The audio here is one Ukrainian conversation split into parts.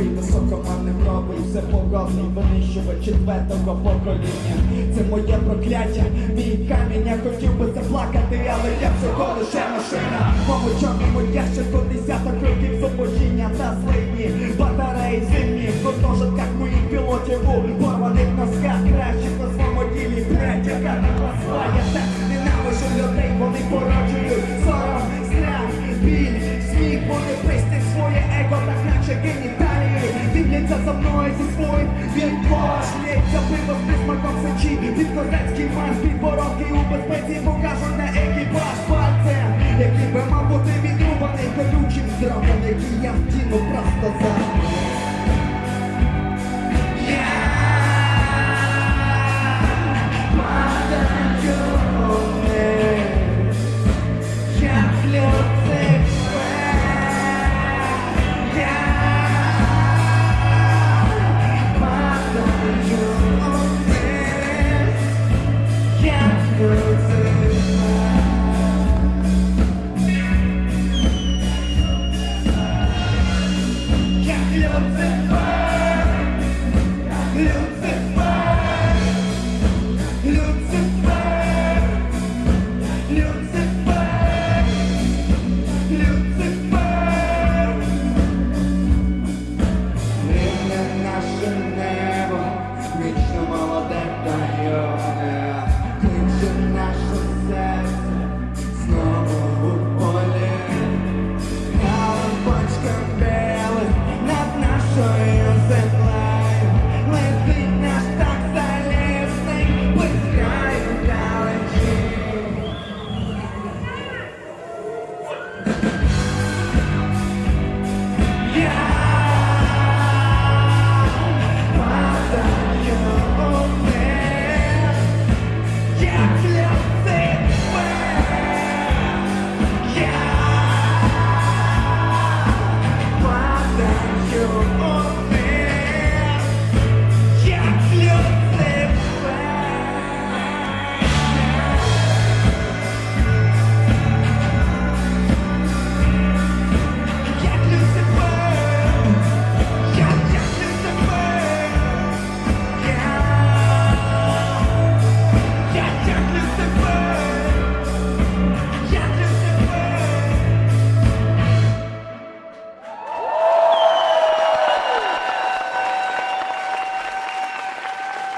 бо цільовий високоманним робить все погоний винищувач четвертого покоління. Це моє прокляття, мій камінь, я хотів би заплакати, але я всього лише машина. Мому чорному ящику десяток років зубожіння та злидні батареї зимні в гуртожитках моїх пілотів у порваних носках кращих на своєму ділі блядь, яка не. Я так ненавижу людей, вони породжують сором, страх, біль, сміх, вони пристять своє его, так наче геніталії Дивляться за мною зі своїм віком Лється пиво з присмаком сечі Під козацький марш, під воронки у безпеці Покажу на екіпаж. Пальцем Який би мав бути відрубаний Live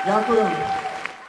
Ďakujem.